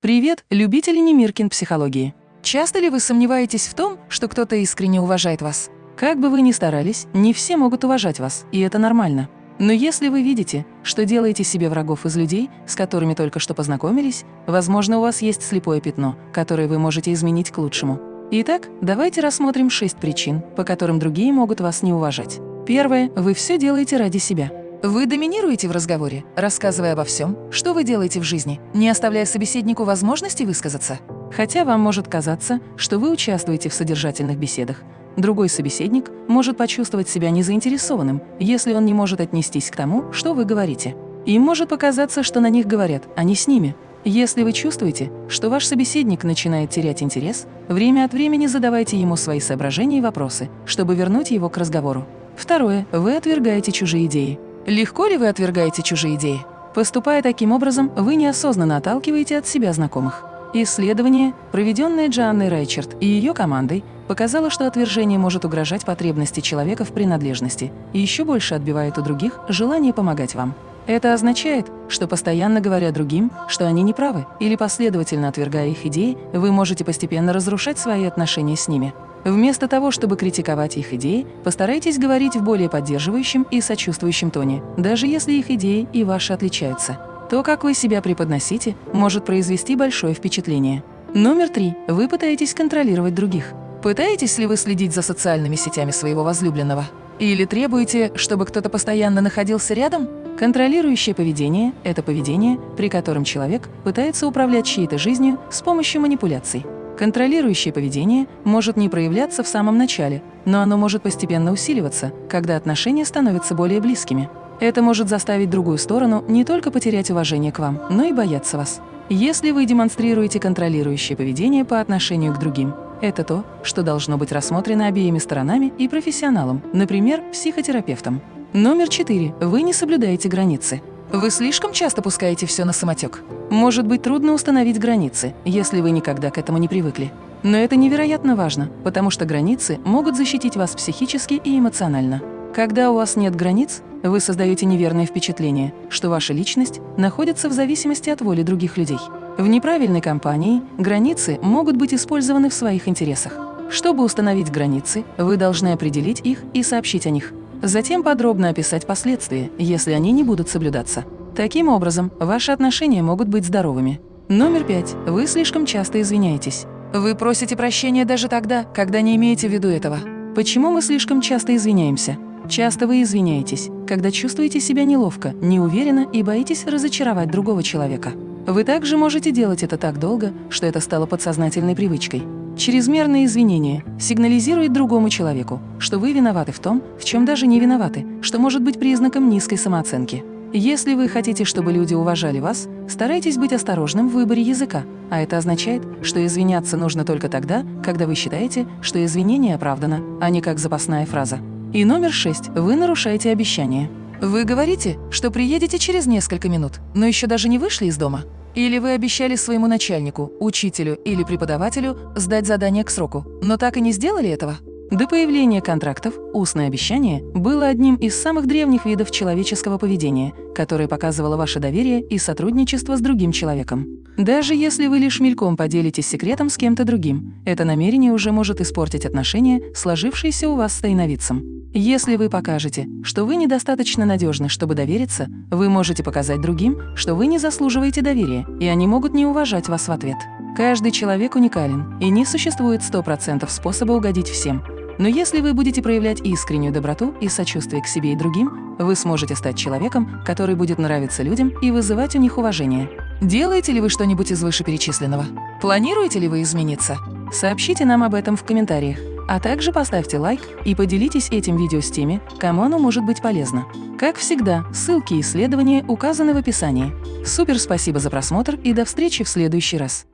Привет, любители Немиркин психологии! Часто ли вы сомневаетесь в том, что кто-то искренне уважает вас? Как бы вы ни старались, не все могут уважать вас, и это нормально. Но если вы видите, что делаете себе врагов из людей, с которыми только что познакомились, возможно, у вас есть слепое пятно, которое вы можете изменить к лучшему. Итак, давайте рассмотрим шесть причин, по которым другие могут вас не уважать. Первое. Вы все делаете ради себя. Вы доминируете в разговоре, рассказывая обо всем, что вы делаете в жизни, не оставляя собеседнику возможности высказаться. Хотя вам может казаться, что вы участвуете в содержательных беседах, другой собеседник может почувствовать себя незаинтересованным, если он не может отнестись к тому, что вы говорите. Им может показаться, что на них говорят, а не с ними. Если вы чувствуете, что ваш собеседник начинает терять интерес, время от времени задавайте ему свои соображения и вопросы, чтобы вернуть его к разговору. Второе. Вы отвергаете чужие идеи. Легко ли вы отвергаете чужие идеи? Поступая таким образом, вы неосознанно отталкиваете от себя знакомых. Исследование, проведенное Джоанной Райчерт и ее командой, показало, что отвержение может угрожать потребности человека в принадлежности и еще больше отбивает у других желание помогать вам. Это означает, что постоянно говоря другим, что они неправы, или последовательно отвергая их идеи, вы можете постепенно разрушать свои отношения с ними. Вместо того, чтобы критиковать их идеи, постарайтесь говорить в более поддерживающем и сочувствующем тоне, даже если их идеи и ваши отличаются. То, как вы себя преподносите, может произвести большое впечатление. Номер три. Вы пытаетесь контролировать других. Пытаетесь ли вы следить за социальными сетями своего возлюбленного? Или требуете, чтобы кто-то постоянно находился рядом? Контролирующее поведение – это поведение, при котором человек пытается управлять чьей-то жизнью с помощью манипуляций. Контролирующее поведение может не проявляться в самом начале, но оно может постепенно усиливаться, когда отношения становятся более близкими. Это может заставить другую сторону не только потерять уважение к вам, но и бояться вас. Если вы демонстрируете контролирующее поведение по отношению к другим, это то, что должно быть рассмотрено обеими сторонами и профессионалом, например, психотерапевтом. Номер четыре. Вы не соблюдаете границы. Вы слишком часто пускаете все на самотек. Может быть трудно установить границы, если вы никогда к этому не привыкли. Но это невероятно важно, потому что границы могут защитить вас психически и эмоционально. Когда у вас нет границ, вы создаете неверное впечатление, что ваша личность находится в зависимости от воли других людей. В неправильной компании границы могут быть использованы в своих интересах. Чтобы установить границы, вы должны определить их и сообщить о них. Затем подробно описать последствия, если они не будут соблюдаться. Таким образом, ваши отношения могут быть здоровыми. Номер пять. Вы слишком часто извиняетесь. Вы просите прощения даже тогда, когда не имеете в виду этого. Почему мы слишком часто извиняемся? Часто вы извиняетесь, когда чувствуете себя неловко, неуверенно и боитесь разочаровать другого человека. Вы также можете делать это так долго, что это стало подсознательной привычкой. Чрезмерное извинение сигнализирует другому человеку, что вы виноваты в том, в чем даже не виноваты, что может быть признаком низкой самооценки. Если вы хотите, чтобы люди уважали вас, старайтесь быть осторожным в выборе языка, а это означает, что извиняться нужно только тогда, когда вы считаете, что извинение оправдано, а не как запасная фраза. И номер шесть. Вы нарушаете обещание. Вы говорите, что приедете через несколько минут, но еще даже не вышли из дома. Или вы обещали своему начальнику, учителю или преподавателю сдать задание к сроку, но так и не сделали этого? До появления контрактов устное обещание было одним из самых древних видов человеческого поведения, которое показывало ваше доверие и сотрудничество с другим человеком. Даже если вы лишь мельком поделитесь секретом с кем-то другим, это намерение уже может испортить отношения, сложившиеся у вас с тайновидцем. Если вы покажете, что вы недостаточно надежны, чтобы довериться, вы можете показать другим, что вы не заслуживаете доверия, и они могут не уважать вас в ответ. Каждый человек уникален, и не существует 100% способа угодить всем. Но если вы будете проявлять искреннюю доброту и сочувствие к себе и другим, вы сможете стать человеком, который будет нравиться людям и вызывать у них уважение. Делаете ли вы что-нибудь из вышеперечисленного? Планируете ли вы измениться? Сообщите нам об этом в комментариях. А также поставьте лайк и поделитесь этим видео с теми, кому оно может быть полезно. Как всегда, ссылки и исследования указаны в описании. Супер спасибо за просмотр и до встречи в следующий раз.